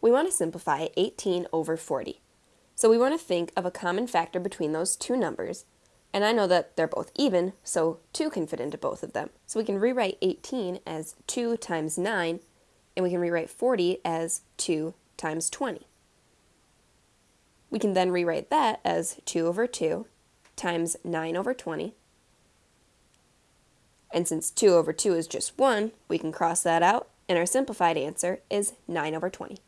We want to simplify 18 over 40. So we want to think of a common factor between those two numbers, and I know that they're both even, so 2 can fit into both of them. So we can rewrite 18 as 2 times 9, and we can rewrite 40 as 2 times 20. We can then rewrite that as 2 over 2 times 9 over 20. And since 2 over 2 is just 1, we can cross that out, and our simplified answer is 9 over 20.